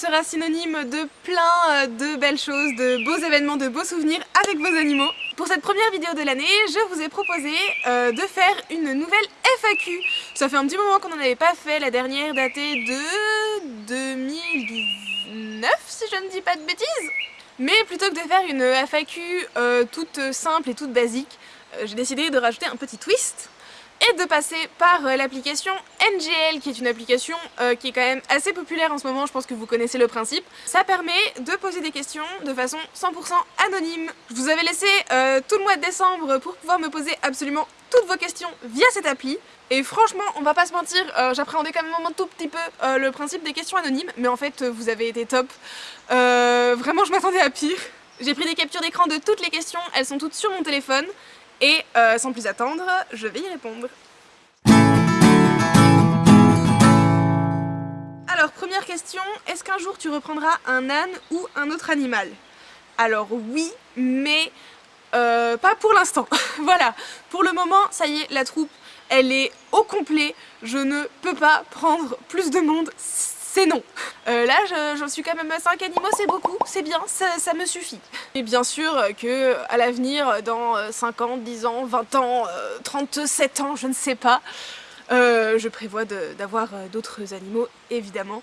sera synonyme de plein de belles choses, de beaux événements, de beaux souvenirs avec vos animaux. Pour cette première vidéo de l'année, je vous ai proposé de faire une nouvelle FAQ. Ça fait un petit moment qu'on n'en avait pas fait, la dernière datée de 2019 si je ne dis pas de bêtises mais plutôt que de faire une FAQ euh, toute simple et toute basique, euh, j'ai décidé de rajouter un petit twist et de passer par euh, l'application NGL qui est une application qui est quand même assez populaire en ce moment, je pense que vous connaissez le principe. Ça permet de poser des questions de façon 100% anonyme. Je vous avais laissé tout le mois de décembre pour pouvoir me poser absolument toutes vos questions via cette appli. Et franchement, on va pas se mentir, euh, j'appréhendais quand même un tout petit peu euh, le principe des questions anonymes, mais en fait, vous avez été top. Euh, vraiment, je m'attendais à pire. J'ai pris des captures d'écran de toutes les questions, elles sont toutes sur mon téléphone, et sans plus attendre, je vais y répondre. Alors, première question, est-ce qu'un jour tu reprendras un âne ou un autre animal? Alors oui, mais pas pour l'instant. voilà, pour le moment, ça y est, la troupe elle est au complet, je ne peux pas prendre plus de monde, c'est non. Euh, là, j'en suis quand même à 5 animaux, c'est beaucoup, c'est bien, ça, me suffit. Et bien sûr que à l'avenir, dans 5 ans, 10 ans, 20 ans, 37 ans, je ne sais pas, euh, je prévois d'avoir euh, d'autres animaux, évidemment.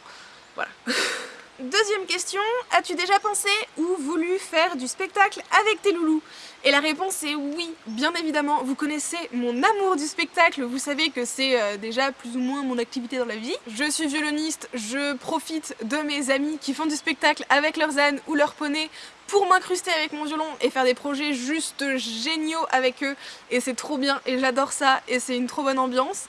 Voilà. Deuxième question, as-tu déjà pensé ou voulu faire du spectacle avec tes loulous? Et la réponse est oui, bien évidemment. Vous connaissez mon amour du spectacle, vous savez que c'est euh, déjà plus ou moins mon activité dans la vie. Je suis violoniste, je profite de mes amis qui font du spectacle avec leurs ânes ou leurs poneys pour m'incruster avec mon violon et faire des projets juste géniaux avec eux. Et c'est trop bien et j'adore ça et c'est une trop bonne ambiance.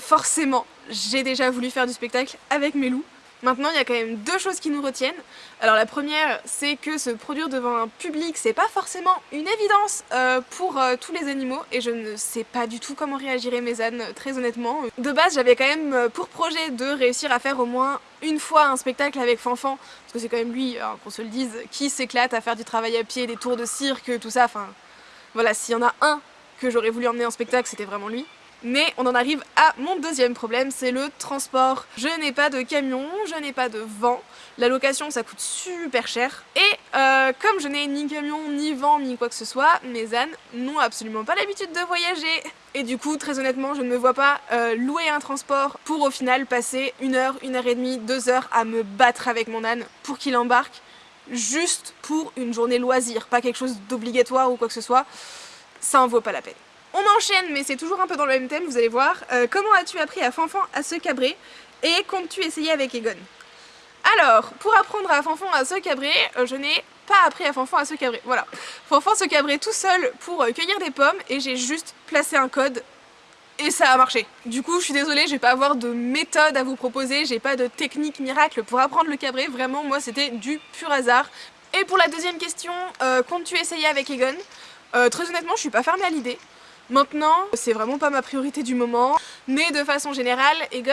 Forcément, j'ai déjà voulu faire du spectacle avec mes loups. Maintenant, il y a quand même deux choses qui nous retiennent. Alors la première, c'est que se produire devant un public, c'est pas forcément une évidence euh, pour euh, tous les animaux et je ne sais pas du tout comment réagiraient mes ânes, très honnêtement. De base, j'avais quand même euh, pour projet de réussir à faire au moins une fois un spectacle avec Fanfan, parce que c'est quand même lui, qu'on se le dise, qui s'éclate à faire du travail à pied, des tours de cirque, tout ça, enfin... Voilà, s'il y en a un que j'aurais voulu emmener en spectacle, c'était vraiment lui. Mais on en arrive à mon deuxième problème, c'est le transport. Je n'ai pas de camion, je n'ai pas de vent, la location ça coûte super cher. Et euh, comme je n'ai ni camion, ni vent, ni quoi que ce soit, mes ânes n'ont absolument pas l'habitude de voyager. Et du coup, très honnêtement, je ne me vois pas euh, louer un transport pour au final passer une heure, une heure et demie, deux heures à me battre avec mon âne pour qu'il embarque juste pour une journée loisir, pas quelque chose d'obligatoire ou quoi que ce soit. Ça en vaut pas la peine. On enchaîne, mais c'est toujours un peu dans le même thème, vous allez voir. Euh, comment as-tu appris à Fanfan à se cabrer et comptes-tu essayer avec Egon? Alors, pour apprendre à Fanfan à se cabrer, euh, je n'ai pas appris à Fanfan à se cabrer. Voilà. Fanfan se cabrait tout seul pour euh, cueillir des pommes et j'ai juste placé un code et ça a marché. Du coup, je suis désolée, je vais pas avoir de méthode à vous proposer, j'ai pas de technique miracle pour apprendre le cabré, vraiment moi c'était du pur hasard. Et pour la deuxième question, comptes-tu essayer avec Egon? Très honnêtement, je suis pas fermée à l'idée. Maintenant, c'est vraiment pas ma priorité du moment, mais de façon générale, Egon,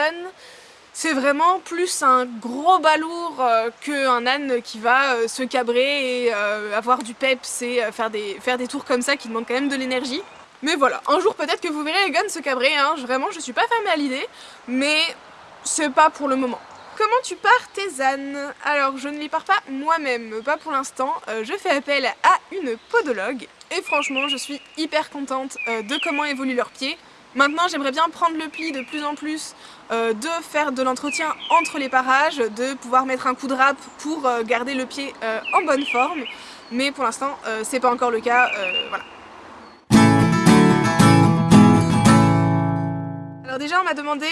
c'est vraiment plus un gros balourd euh, qu'un âne qui va euh, se cabrer et euh, avoir du peps et faire, des, tours comme ça qui demandent quand même de l'énergie. Mais voilà, un jour peut-être que vous verrez Egon se cabrer, hein. vraiment je suis pas fermée à l'idée, mais c'est pas pour le moment. Comment tu pars tes ânes? Alors je ne les pars pas moi-même, pas pour l'instant, je fais appel à une podologue et franchement, je suis hyper contente euh, de comment évoluent leurs pieds. Maintenant, j'aimerais bien prendre le pli de plus en plus, euh, de faire de l'entretien entre les parages, de pouvoir mettre un coup de râpe pour euh, garder le pied en bonne forme. Mais pour l'instant, c'est pas encore le cas, voilà. Alors déjà on m'a demandé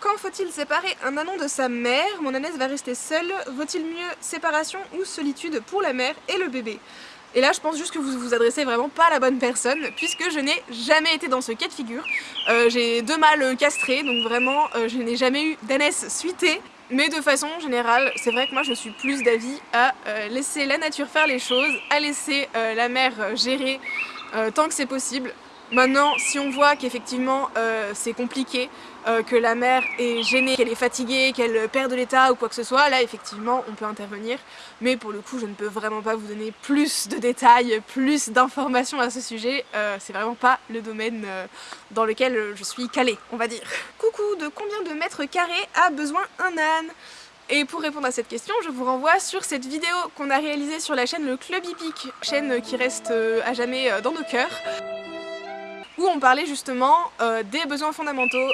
quand faut-il séparer un anon de sa mère? Mon ânesse va rester seule. Vaut-il mieux séparation ou solitude pour la mère et le bébé? Et là je pense juste que vous vous adressez vraiment pas à la bonne personne puisque je n'ai jamais été dans ce cas de figure. Euh, j'ai deux mâles castrés donc vraiment euh, je n'ai jamais eu d'ânesse suitée. Mais de façon générale, c'est vrai que moi je suis plus d'avis à euh, laisser la nature faire les choses, à laisser la mère gérer tant que c'est possible. Maintenant, si on voit qu'effectivement c'est compliqué, euh, que la mère est gênée, qu'elle est fatiguée, qu'elle perd de l'état ou quoi que ce soit, là effectivement on peut intervenir. Mais pour le coup je ne peux vraiment pas vous donner plus de détails, plus d'informations à ce sujet. Euh, c'est vraiment pas le domaine euh, dans lequel je suis calée, on va dire. Coucou, de combien de mètres carrés a besoin un âne? Et pour répondre à cette question, je vous renvoie sur cette vidéo qu'on a réalisée sur la chaîne Le Club Hippique, chaîne qui reste à jamais dans nos cœurs, où on parlait justement euh, des besoins fondamentaux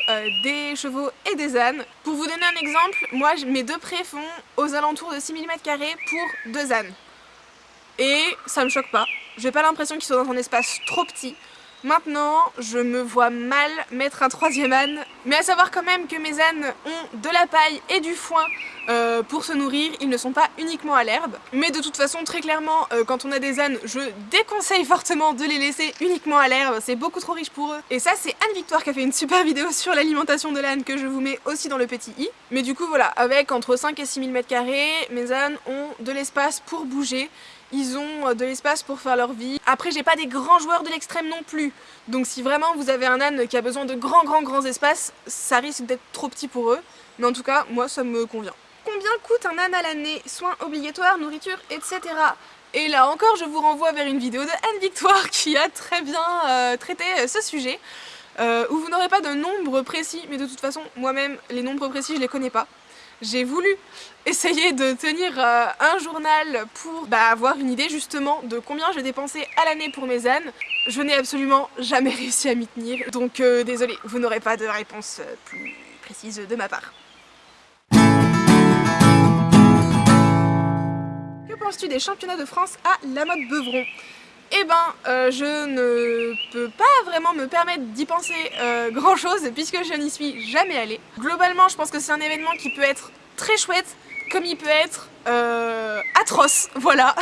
des chevaux et des ânes. Pour vous donner un exemple, moi mes deux prés font aux alentours de 6 mm pour deux ânes. Et ça me choque pas, j'ai pas l'impression qu'ils soient dans un espace trop petit. Maintenant, je me vois mal mettre un troisième âne, mais à savoir quand même que mes ânes ont de la paille et du foin euh, pour se nourrir, ils ne sont pas uniquement à l'herbe. Mais de toute façon, très clairement, euh, quand on a des ânes, je déconseille fortement de les laisser uniquement à l'herbe, c'est beaucoup trop riche pour eux. Et ça, c'est Anne-Victoire qui a fait une super vidéo sur l'alimentation de l'âne que je vous mets aussi dans le petit i. Mais du coup, voilà, avec entre 5 et 6 000 m2, mes ânes ont de l'espace pour bouger ils ont euh, de l'espace pour faire leur vie. Après j'ai pas des grands joueurs de l'extrême non plus, donc si vraiment vous avez un âne qui a besoin de grands grands grands espaces, ça risque d'être trop petit pour eux, mais en tout cas moi ça me convient. Combien coûte un âne à l'année? Soins obligatoires, nourriture, etc. Et là encore je vous renvoie vers une vidéo de Anne-Victoire qui a très bien euh, traité euh, ce sujet. où vous n'aurez pas de nombre précis, mais de toute façon, moi-même, les nombres précis, je les connais pas j'ai voulu essayer de tenir euh, un journal pour bah, avoir une idée justement de combien j'ai dépensé à l'année pour mes ânes. Je n'ai absolument jamais réussi à m'y tenir, donc euh, désolé, vous n'aurez pas de réponse euh, plus précise de ma part. Que penses-tu des championnats de France à la mode Beuvron? Eh ben, euh, je ne peux pas vraiment me permettre d'y penser grand chose puisque je n'y suis jamais allée. Globalement, je pense que c'est un événement qui peut être très chouette, comme il peut être euh, atroce, voilà.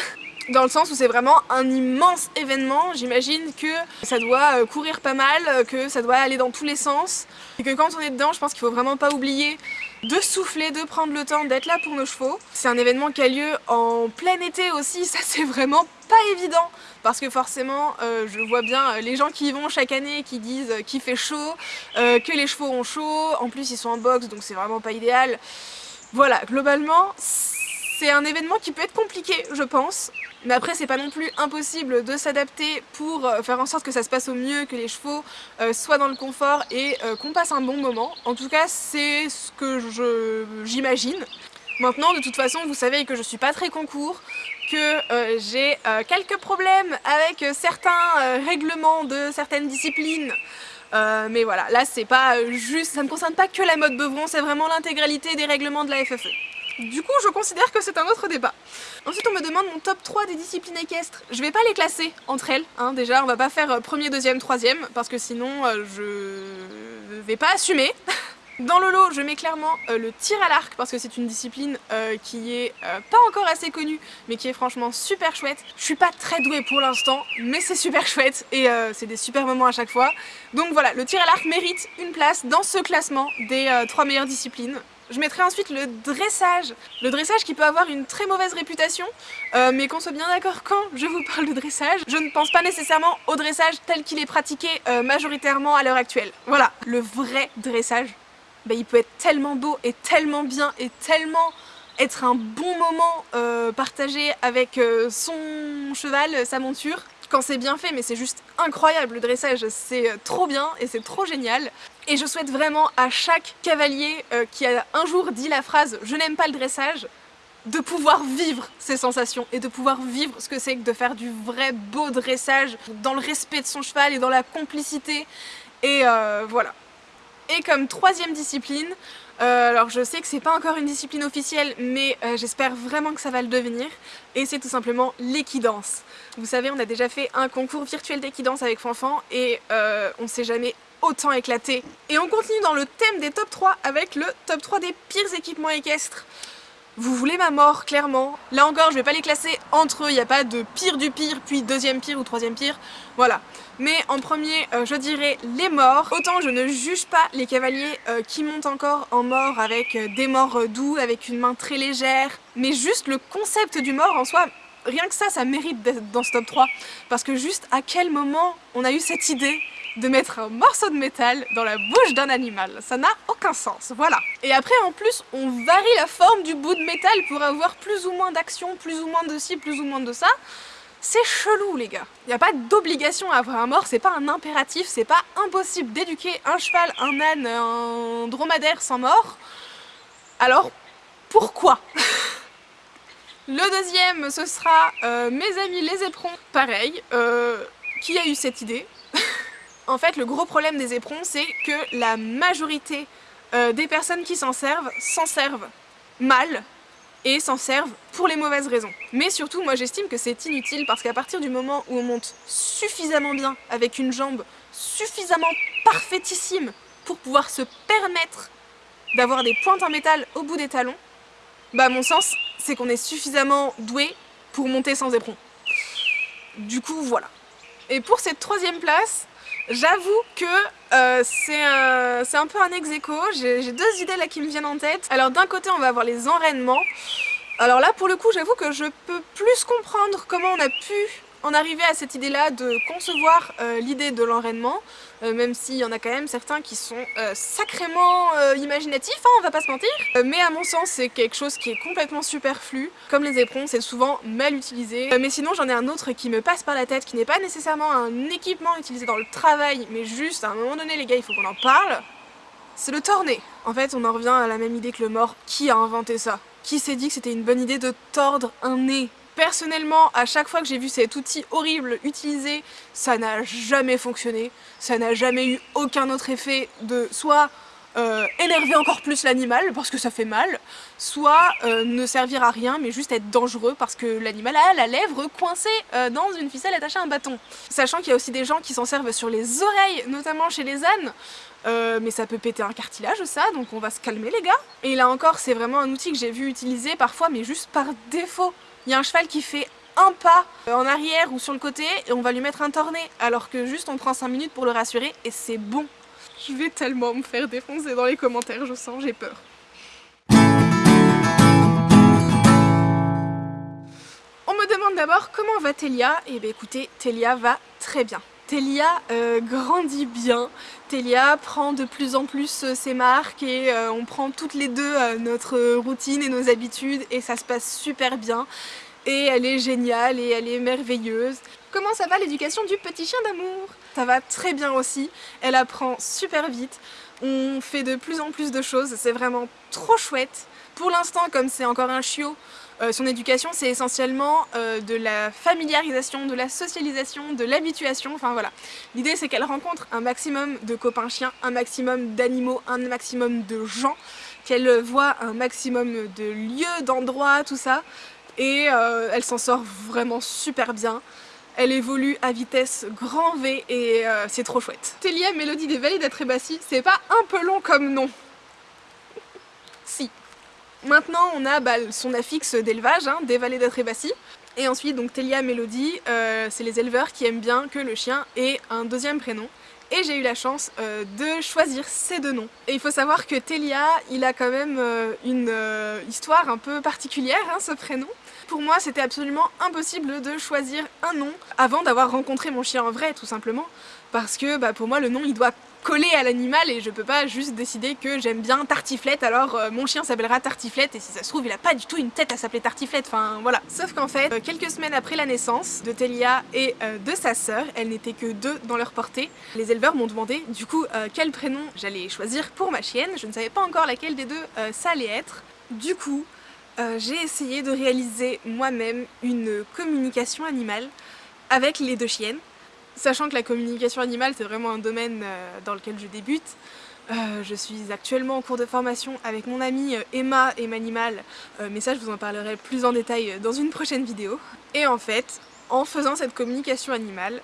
Dans le sens où c'est vraiment un immense événement, j'imagine que ça doit courir pas mal, que ça doit aller dans tous les sens, et que quand on est dedans, je pense qu'il faut vraiment pas oublier de souffler, de prendre le temps d'être là pour nos chevaux. C'est un événement qui a lieu en plein été aussi, ça c'est vraiment pas évident parce que forcément euh, je vois bien euh, les gens qui y vont chaque année qui disent qu'il fait chaud, euh, que les chevaux ont chaud, en plus ils sont en boxe donc c'est vraiment pas idéal. Voilà, globalement c'est un événement qui peut être compliqué je pense, mais après c'est pas non plus impossible de s'adapter pour faire en sorte que ça se passe au mieux, que les chevaux soient dans le confort et qu'on passe un bon moment. En tout cas c'est ce que j'imagine. Maintenant, de toute façon, vous savez que je suis pas très concours, que euh, j'ai euh, quelques problèmes avec certains euh, règlements de certaines disciplines. Mais voilà, là c'est pas juste, ça ne concerne pas que la mode Beuvron, c'est vraiment l'intégralité des règlements de la FFE. Du coup, je considère que c'est un autre débat. Ensuite, on me demande mon top 3 des disciplines équestres. Je vais pas les classer entre elles, hein, déjà, on va pas faire premier, deuxième, troisième, parce que sinon, je vais pas assumer. Dans le lot, je mets clairement euh, le tir à l'arc parce que c'est une discipline euh, qui est euh, pas encore assez connue mais qui est franchement super chouette. Je suis pas très douée pour l'instant mais c'est super chouette et c'est des super moments à chaque fois. Donc voilà, le tir à l'arc mérite une place dans ce classement des trois meilleures disciplines. Je mettrai ensuite le dressage. Le dressage qui peut avoir une très mauvaise réputation, mais qu'on soit bien d'accord quand je vous parle de dressage, je ne pense pas nécessairement au dressage tel qu'il est pratiqué majoritairement à l'heure actuelle. Voilà, le vrai dressage bah, il peut être tellement beau et tellement bien et tellement être un bon moment euh, partagé avec euh, son cheval, sa monture quand c'est bien fait. Mais c'est juste incroyable le dressage. C'est euh, trop bien et c'est trop génial. Et je souhaite vraiment à chaque cavalier qui a un jour dit la phrase je n'aime pas le dressage de pouvoir vivre ces sensations et de pouvoir vivre ce que c'est que de faire du vrai beau dressage dans le respect de son cheval et dans la complicité. Et voilà et comme troisième discipline, euh, alors je sais que c'est pas encore une discipline officielle, mais euh, j'espère vraiment que ça va le devenir, et c'est tout simplement l'équidance. Vous savez, on a déjà fait un concours virtuel d'équidance avec Fanfan, et euh, on s'est jamais autant éclaté. Et on continue dans le thème des top 3 avec le top 3 des pires équipements équestres. Vous voulez ma mort, clairement. Là encore, je vais pas les classer entre eux, il n'y a pas de pire du pire, puis deuxième pire ou troisième pire. Voilà. Mais en premier, euh, je dirais les morts. Autant je ne juge pas les cavaliers euh, qui montent encore en mort avec euh, des morts doux, avec une main très légère. Mais juste le concept du mort en soi, rien que ça, ça mérite d'être dans ce top 3. Parce que juste à quel moment on a eu cette idée de mettre un morceau de métal dans la bouche d'un animal. Ça n'a aucun sens, voilà. Et après, en plus, on varie la forme du bout de métal pour avoir plus ou moins d'action, plus ou moins de ci, plus ou moins de ça. C'est chelou les gars. Il n'y a pas d'obligation à avoir un mort, c'est pas un impératif, c'est pas impossible d'éduquer un cheval, un âne, un dromadaire sans mort. Alors Pourquoi? Le deuxième, ce sera euh, mes amis les éperons. Pareil, euh, qui a eu cette idée? En fait, le gros problème des éperons, c'est que la majorité euh, des personnes qui s'en servent s'en servent mal et s'en servent pour les mauvaises raisons. Mais surtout, moi j'estime que c'est inutile parce qu'à partir du moment où on monte suffisamment bien avec une jambe suffisamment parfaitissime pour pouvoir se permettre d'avoir des pointes en métal au bout des talons, bah à mon sens, c'est qu'on est suffisamment doué pour monter sans éperon. Du coup, voilà. Et pour cette troisième place, J'avoue que euh, c'est un, peu un ex j'ai deux idées là qui me viennent en tête. Alors d'un côté on va avoir les enraînements. Alors là pour le coup j'avoue que je peux plus comprendre comment on a pu en arriver à cette idée-là de concevoir euh, l'idée de l'enraînement, euh, même s'il y en a quand même certains qui sont euh, sacrément imaginatifs, hein, on va pas se mentir. mais à mon sens, c'est quelque chose qui est complètement superflu. Comme les éperons, c'est souvent mal utilisé. mais sinon, j'en ai un autre qui me passe par la tête, qui n'est pas nécessairement un équipement utilisé dans le travail, mais juste à un moment donné, les gars, il faut qu'on en parle. C'est le torné. En fait, on en revient à la même idée que le mort. Qui a inventé ça? Qui s'est dit que c'était une bonne idée de tordre un nez? Personnellement, à chaque fois que j'ai vu cet outil horrible utilisé, ça n'a jamais fonctionné. Ça n'a jamais eu aucun autre effet de soit euh, énerver encore plus l'animal parce que ça fait mal, soit euh, ne servir à rien mais juste être dangereux parce que l'animal a la lèvre coincée euh, dans une ficelle attachée à un bâton. Sachant qu'il y a aussi des gens qui s'en servent sur les oreilles, notamment chez les ânes, mais ça peut péter un cartilage ça, donc on va se calmer les gars. Et là encore, c'est vraiment un outil que j'ai vu utiliser parfois, mais juste par défaut. Il y a un cheval qui fait un pas euh, en arrière ou sur le côté et on va lui mettre un tourné alors que juste on prend 5 minutes pour le rassurer et c'est bon. Je vais tellement me faire défoncer dans les commentaires, je sens, j'ai peur. On me demande d'abord comment va Telia Et eh bien écoutez, Telia va très bien. Telia euh, grandit bien, Telia prend de plus en plus euh, ses marques et euh, on prend toutes les deux notre routine et nos habitudes et ça se passe super bien. Et elle est géniale et elle est merveilleuse. Comment ça va l'éducation du petit chien d'amour? Ça va très bien aussi, elle apprend super vite, on fait de plus en plus de choses, c'est vraiment trop chouette. Pour l'instant, comme c'est encore un chiot, euh, son éducation, c'est essentiellement euh, de la familiarisation, de la socialisation, de l'habituation, enfin voilà. L'idée, c'est qu'elle rencontre un maximum de copains chiens, un maximum d'animaux, un maximum de gens, qu'elle voit un maximum de lieux, d'endroits, tout ça, et euh, elle s'en sort vraiment super bien. Elle évolue à vitesse grand V et c'est trop chouette. Télia Mélodie des Vallées d'Atrébassi, c'est pas un peu long comme nom Si. Maintenant, on a bah, son affixe d'élevage, hein, des vallées d'Atrébassi. Et ensuite, donc Telia Mélodie, euh, c'est les éleveurs qui aiment bien que le chien ait un deuxième prénom. Et j'ai eu la chance euh, de choisir ces deux noms. Et il faut savoir que Telia, il a quand même euh, une histoire un peu particulière, hein, ce prénom. Pour moi, c'était absolument impossible de choisir un nom avant d'avoir rencontré mon chien en vrai, tout simplement. Parce que bah, pour moi, le nom, il doit collé à l'animal et je peux pas juste décider que j'aime bien Tartiflette. Alors euh, mon chien s'appellera Tartiflette et si ça se trouve il a pas du tout une tête à s'appeler Tartiflette, enfin voilà. Sauf qu'en fait, euh, quelques semaines après la naissance de Telia et euh, de sa sœur, elles n'étaient que deux dans leur portée, les éleveurs m'ont demandé du coup quel prénom j'allais choisir pour ma chienne, je ne savais pas encore laquelle des deux ça allait être. Du coup, j'ai essayé de réaliser moi-même une communication animale avec les deux chiennes Sachant que la communication animale c'est vraiment un domaine euh, dans lequel je débute, euh, je suis actuellement en cours de formation avec mon amie euh, Emma et Manimal, mais ça je vous en parlerai plus en détail dans une prochaine vidéo. Et en fait, en faisant cette communication animale,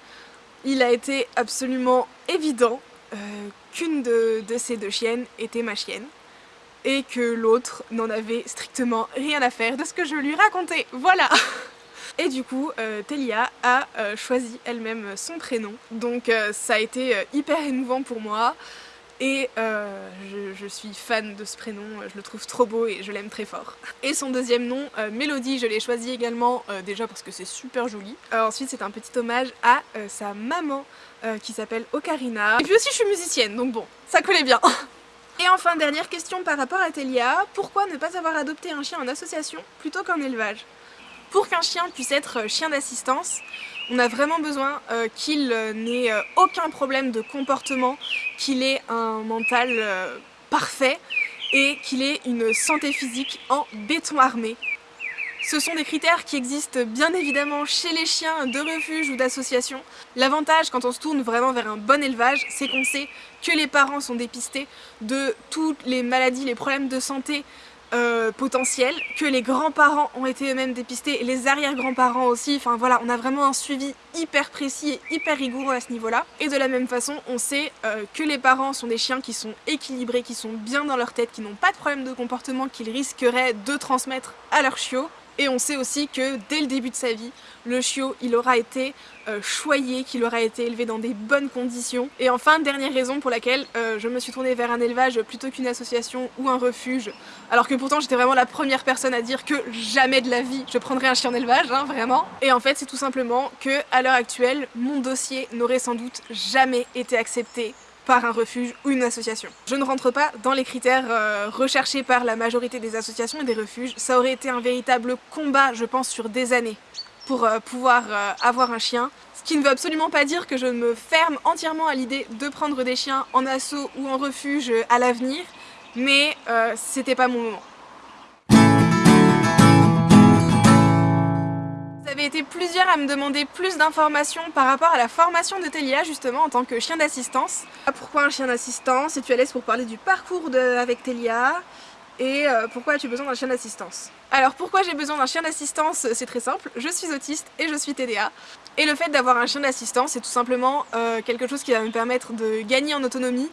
il a été absolument évident qu'une de ces deux chiennes était ma chienne et que l'autre n'en avait strictement rien à faire de ce que je lui racontais. Voilà Et du coup, euh, Telia a euh, choisi elle-même son prénom. Donc euh, ça a été hyper émouvant pour moi. Et je, suis fan de ce prénom, je le trouve trop beau et je l'aime très fort. Et son deuxième nom, Mélodie, je l'ai choisi également déjà parce que c'est super joli. ensuite c'est un petit hommage à sa maman qui s'appelle Ocarina. Et puis aussi je suis musicienne, donc bon, ça collait bien. Et enfin, dernière question par rapport à Telia, pourquoi ne pas avoir adopté un chien en association plutôt qu'en élevage? Pour qu'un chien puisse être euh, chien d'assistance, on a vraiment besoin euh, qu'il euh, n'ait aucun problème de comportement, qu'il ait un mental parfait et qu'il ait une santé physique en béton armé. Ce sont des critères qui existent bien évidemment chez les chiens de refuge ou d'association. L'avantage quand on se tourne vraiment vers un bon élevage, c'est qu'on sait que les parents sont dépistés de toutes les maladies, les problèmes de santé euh, potentiels, que les grands-parents ont été eux-mêmes dépistés les arrière-grands-parents aussi. Enfin voilà, on a vraiment un suivi hyper précis et hyper rigoureux à ce niveau-là. Et de la même façon, on sait euh, que les parents sont des chiens qui sont équilibrés, qui sont bien dans leur tête, qui n'ont pas de problème de comportement qu'ils risqueraient de transmettre à leurs chiots. Et on sait aussi que dès le début de sa vie, le chiot il aura été euh, choyé, qu'il aura été élevé dans des bonnes conditions. Et enfin, dernière raison pour laquelle euh, je me suis tournée vers un élevage plutôt qu'une association ou un refuge, alors que pourtant j'étais vraiment la première personne à dire que jamais de la vie je prendrais un chien en élevage, hein, vraiment. Et en fait c'est tout simplement que à l'heure actuelle, mon dossier n'aurait sans doute jamais été accepté par un refuge ou une association. Je ne rentre pas dans les critères euh, recherchés par la majorité des associations et des refuges. Ça aurait été un véritable combat, je pense, sur des années pour euh, pouvoir euh, avoir un chien. Ce qui ne veut absolument pas dire que je me ferme entièrement à l'idée de prendre des chiens en assaut ou en refuge à l'avenir, mais c'était pas mon moment. Été plusieurs à me demander plus d'informations par rapport à la formation de Telia justement en tant que chien d'assistance. Pourquoi un chien d'assistance? Et tu es à l'aise pour parler du parcours de... avec Telia? Et euh, pourquoi as-tu besoin d'un chien d'assistance? Alors pourquoi j'ai besoin d'un chien d'assistance? C'est très simple, je suis autiste et je suis TDA. Et le fait d'avoir un chien d'assistance c'est tout simplement euh, quelque chose qui va me permettre de gagner en autonomie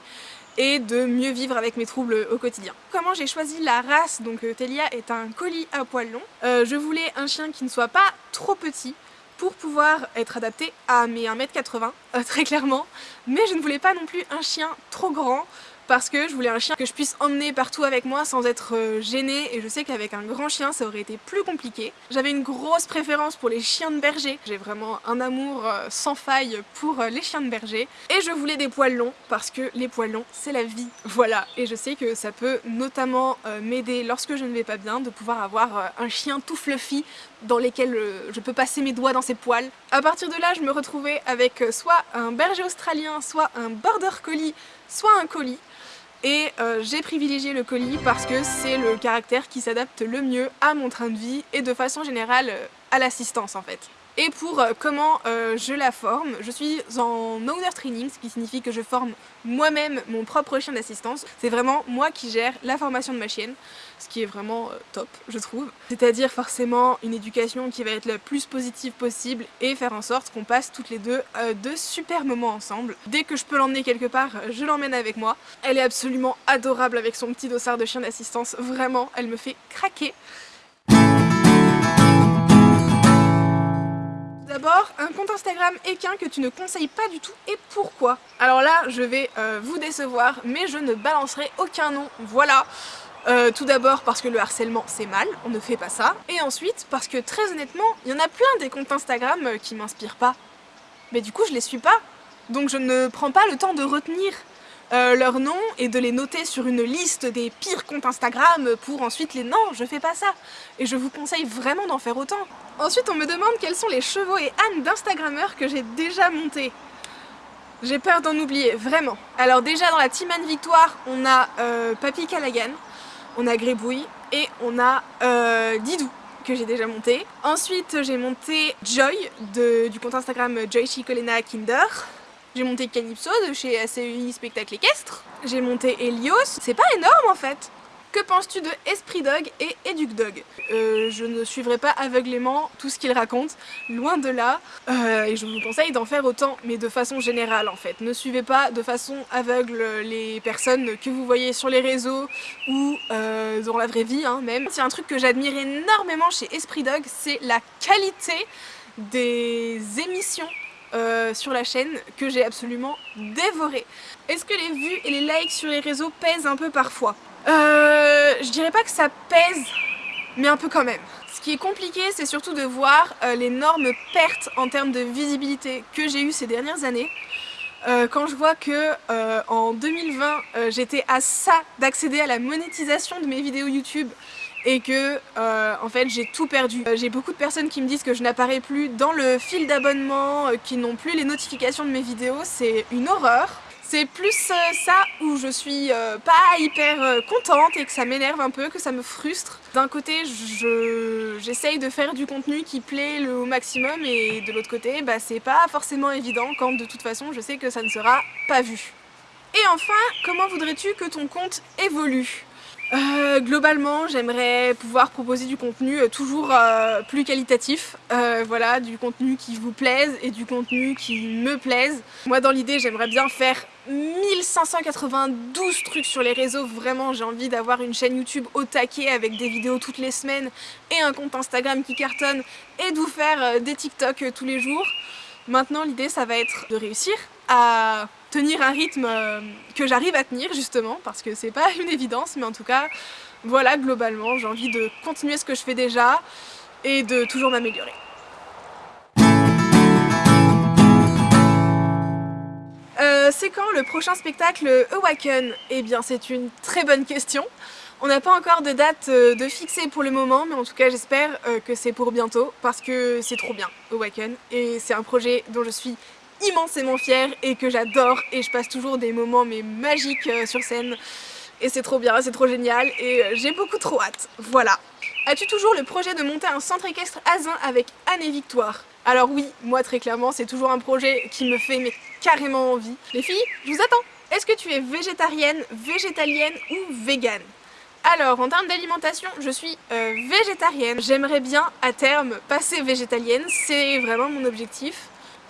et de mieux vivre avec mes troubles au quotidien. Comment j'ai choisi la race Donc euh, Telia est un colis à poils longs. Euh, je voulais un chien qui ne soit pas trop petit pour pouvoir être adapté à mes 1m80, euh, très clairement. Mais je ne voulais pas non plus un chien trop grand parce que je voulais un chien que je puisse emmener partout avec moi sans être euh, gênée. Et je sais qu'avec un grand chien ça aurait été plus compliqué. J'avais une grosse préférence pour les chiens de berger, j'ai vraiment un amour euh, sans faille pour euh, les chiens de berger. Et je voulais des poils longs parce que les poils longs c'est la vie, voilà. Et je sais que ça peut notamment m'aider lorsque je ne vais pas bien de pouvoir avoir un chien tout fluffy dans lesquels je peux passer mes doigts dans ses poils. À partir de là je me retrouvais avec soit un berger australien, soit un border collie, soit un colis et euh, j'ai privilégié le colis parce que c'est le caractère qui s'adapte le mieux à mon train de vie et de façon générale euh, à l'assistance en fait. Et pour euh, comment je la forme, je suis en owner training, ce qui signifie que je forme moi-même mon propre chien d'assistance. C'est vraiment moi qui gère la formation de ma chienne, ce qui est vraiment euh, top, je trouve. C'est-à-dire forcément une éducation qui va être la plus positive possible et faire en sorte qu'on passe toutes les deux de super moments ensemble. Dès que je peux l'emmener quelque part, je l'emmène avec moi. Elle est absolument adorable avec son petit dossard de chien d'assistance, vraiment, elle me fait craquer. D'abord, un compte Instagram équin que tu ne conseilles pas du tout et pourquoi? Alors là, je vais euh, vous décevoir, mais je ne balancerai aucun nom, voilà euh, tout d'abord parce que le harcèlement c'est mal, on ne fait pas ça. Et ensuite parce que très honnêtement, il y en a plein des comptes Instagram euh, qui m'inspirent pas. Mais du coup je les suis pas. Donc je ne prends pas le temps de retenir euh, leur nom et de les noter sur une liste des pires comptes Instagram pour ensuite les... Non, je fais pas ça Et je vous conseille vraiment d'en faire autant. Ensuite, on me demande quels sont les chevaux et ânes d'Instagrammeurs que j'ai déjà montés. J'ai peur d'en oublier, vraiment. Alors déjà, dans la Team Anne Victoire, on a euh, Papy Callaghan, on a Grébouille et on a euh, Didou que j'ai déjà monté. Ensuite, j'ai monté Joy du compte Instagram Joy Chicolena Kinder. J'ai monté Calypso de chez ACUI Spectacle Équestre. J'ai monté Helios. C'est pas énorme en fait. Que penses-tu de Esprit Dog et Educ Dog? Euh, Je ne suivrai pas aveuglément tout ce qu'ils racontent, loin de là, euh, et je vous conseille d'en faire autant, mais de façon générale en fait. Ne suivez pas de façon aveugle les personnes que vous voyez sur les réseaux ou euh, dans la vraie vie hein, même. C'est un truc que j'admire énormément chez Esprit Dog, c'est la qualité des émissions sur la chaîne que j'ai absolument dévoré. Est-ce que les vues et les likes sur les réseaux pèsent un peu parfois? Euh, Je dirais pas que ça pèse, mais un peu quand même. Ce qui est compliqué, c'est surtout de voir euh, l'énorme perte en termes de visibilité que j'ai eu ces dernières années. Euh, quand je vois que en 2020 j'étais à ça d'accéder à la monétisation de mes vidéos YouTube et que euh, en fait j'ai tout perdu. Euh, j'ai beaucoup de personnes qui me disent que je n'apparais plus dans le fil d'abonnement, euh, qui n'ont plus les notifications de mes vidéos, c'est une horreur. C'est plus euh, ça où je suis euh, pas hyper euh, contente et que ça m'énerve un peu, que ça me frustre. D'un côté, j'essaye de faire du contenu qui plaît le maximum et de l'autre côté, bah, c'est pas forcément évident quand de toute façon je sais que ça ne sera pas vu. Et enfin, comment voudrais-tu que ton compte évolue? Globalement, j'aimerais pouvoir proposer du contenu toujours plus qualitatif, voilà, du contenu qui vous plaise et du contenu qui me plaise. Moi, dans l'idée, j'aimerais bien faire 1592 trucs sur les réseaux, vraiment, j'ai envie d'avoir une chaîne YouTube au taquet avec des vidéos toutes les semaines et un compte Instagram qui cartonne et de vous faire des TikTok tous les jours. Maintenant, l'idée, ça va être de réussir à tenir un rythme euh, que j'arrive à tenir justement parce que c'est pas une évidence mais en tout cas voilà globalement j'ai envie de continuer ce que je fais déjà et de toujours m'améliorer. Euh, c'est quand le prochain spectacle Awaken Eh bien c'est une très bonne question. On n'a pas encore de date euh, de fixer pour le moment, mais en tout cas j'espère que c'est pour bientôt parce que c'est trop bien Awaken et c'est un projet dont je suis immensément fière et que j'adore. Et je passe toujours des moments magiques euh, sur scène et c'est trop bien, c'est trop génial et euh, j'ai beaucoup trop hâte, voilà. As-tu toujours le projet de monter un centre équestre à avec Anne et Victoire? Alors oui, moi très clairement, c'est toujours un projet qui me fait carrément envie. Les filles, je vous attends Est-ce que tu es végétarienne, végétalienne ou végane? Alors, en termes d'alimentation, je suis euh, végétarienne. J'aimerais bien, à terme, passer végétalienne. C'est vraiment mon objectif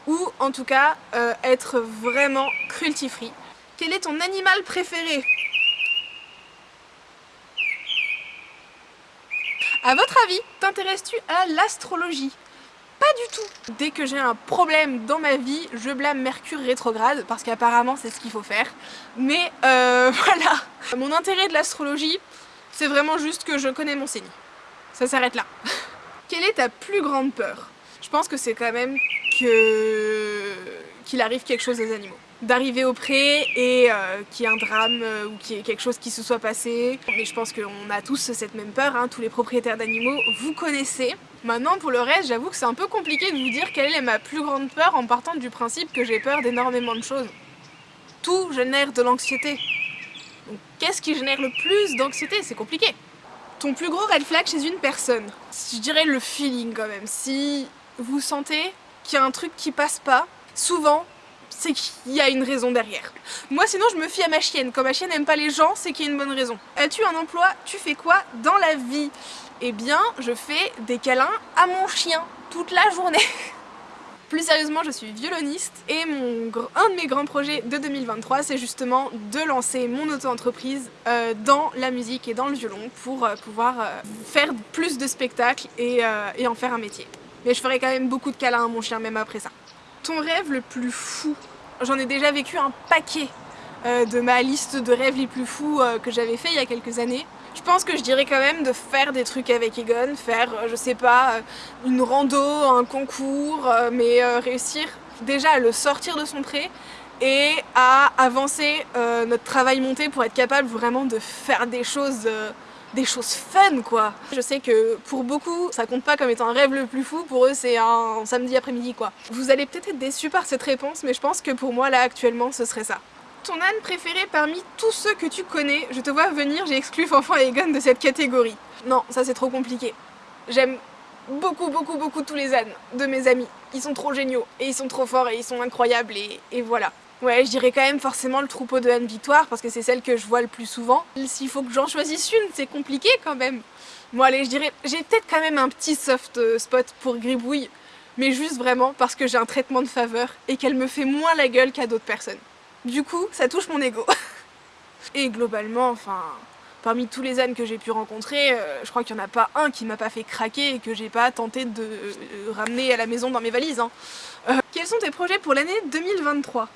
ou en tout cas euh, être vraiment cruelty-free. Quel est ton animal préféré? A votre avis, t'intéresses-tu à l'astrologie? Pas du tout Dès que j'ai un problème dans ma vie, je blâme Mercure rétrograde, parce qu'apparemment c'est ce qu'il faut faire. Mais euh, voilà Mon intérêt de l'astrologie, c'est vraiment juste que je connais mon signe. Ça s'arrête là. Quelle est ta plus grande peur? Je pense que c'est quand même qu'il arrive quelque chose aux animaux. D'arriver au pré et euh, qu'il y ait un drame euh, ou qu'il y ait quelque chose qui se soit passé. Mais je pense qu'on a tous cette même peur, hein, tous les propriétaires d'animaux, vous connaissez. Maintenant pour le reste, j'avoue que c'est un peu compliqué de vous dire quelle est ma plus grande peur en partant du principe que j'ai peur d'énormément de choses. Tout génère de l'anxiété. Donc qu'est-ce qui génère le plus d'anxiété? C'est compliqué. Ton plus gros red flag chez une personne Je dirais le feeling quand même. Si vous sentez qu'il y a un truc qui passe pas, souvent, c'est qu'il y a une raison derrière. Moi sinon je me fie à ma chienne, quand ma chienne n'aime pas les gens, c'est qu'il y a une bonne raison. As-tu un emploi? Tu fais quoi dans la vie? Eh bien, je fais des câlins à mon chien toute la journée. Plus sérieusement, je suis violoniste et mon, un de mes grands projets de 2023, c'est justement de lancer mon auto-entreprise euh, dans la musique et dans le violon pour euh, pouvoir euh, faire plus de spectacles et, et en faire un métier. Mais je ferai quand même beaucoup de câlins à mon chien même après ça. Ton rêve le plus fou J'en ai déjà vécu un paquet euh, de ma liste de rêves les plus fous euh, que j'avais fait il y a quelques années. Je pense que je dirais quand même de faire des trucs avec Egon, faire, euh, je sais pas, une rando, un concours, mais réussir déjà à le sortir de son pré et à avancer notre travail monté pour être capable vraiment de faire des choses des choses fun quoi Je sais que pour beaucoup ça compte pas comme étant un rêve le plus fou, pour eux c'est un samedi après-midi quoi. Vous allez peut-être être déçus par cette réponse mais je pense que pour moi là actuellement ce serait ça. Ton âne préféré parmi tous ceux que tu connais, je te vois venir, j'ai exclu Fanfan et Egon de cette catégorie. Non, ça c'est trop compliqué. J'aime beaucoup beaucoup beaucoup tous les ânes de mes amis. Ils sont trop géniaux et ils sont trop forts et ils sont incroyables et, et voilà. Ouais, je dirais quand même forcément le troupeau de Anne Victoire parce que c'est celle que je vois le plus souvent. S'il faut que j'en choisisse une, c'est compliqué quand même. Bon allez, je dirais, j'ai peut-être quand même un petit soft euh, spot pour Gribouille, mais juste vraiment parce que j'ai un traitement de faveur et qu'elle me fait moins la gueule qu'à d'autres personnes. Du coup, ça touche mon ego. et globalement, enfin, parmi tous les ânes que j'ai pu rencontrer, euh, je crois qu'il n'y en a pas un qui m'a pas fait craquer et que j'ai pas tenté de euh, ramener à la maison dans mes valises. Hein. quels sont tes projets pour l'année 2023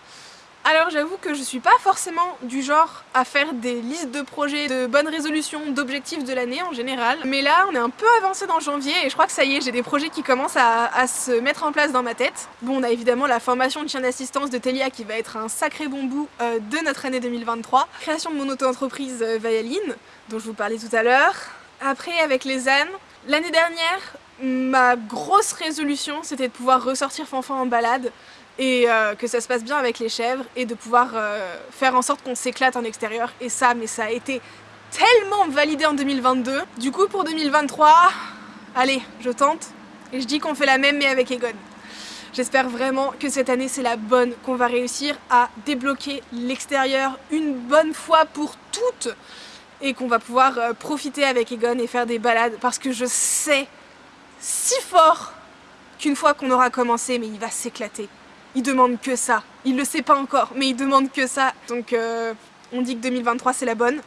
alors j'avoue que je suis pas forcément du genre à faire des listes de projets, de bonnes résolutions, d'objectifs de l'année en général. Mais là on est un peu avancé dans janvier et je crois que ça y est, j'ai des projets qui commencent à, se mettre en place dans ma tête. Bon on a évidemment la formation de chien d'assistance de Telia qui va être un sacré bon bout euh, de notre année 2023. Création de mon auto-entreprise euh, dont je vous parlais tout à l'heure. Après avec les ânes, l'année dernière ma grosse résolution c'était de pouvoir ressortir Fanfan en balade et euh, que ça se passe bien avec les chèvres et de pouvoir euh, faire en sorte qu'on s'éclate en extérieur. Et ça mais ça a été tellement validé en 2022 du coup pour 2023 allez je tente. Et je dis qu'on fait la même mais avec Egon. J'espère vraiment que cette année c'est la bonne, qu'on va réussir à débloquer l'extérieur une bonne fois pour toutes et qu'on va pouvoir euh, profiter avec Egon et faire des balades. Parce que je sais si fort qu'une fois qu'on aura commencé, mais il va s'éclater. Il demande que ça. Il le sait pas encore, mais il demande que ça. Donc euh, on dit que 2023 c'est la bonne.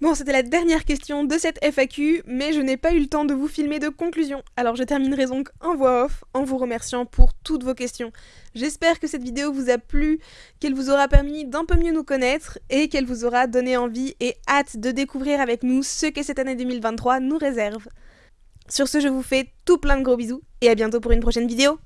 Bon, c'était la dernière question de cette FAQ, mais je n'ai pas eu le temps de vous filmer de conclusion. Alors je terminerai donc en voix off en vous remerciant pour toutes vos questions. J'espère que cette vidéo vous a plu, qu'elle vous aura permis d'un peu mieux nous connaître et qu'elle vous aura donné envie et hâte de découvrir avec nous ce que cette année 2023 nous réserve. Sur ce, je vous fais tout plein de gros bisous et à bientôt pour une prochaine vidéo.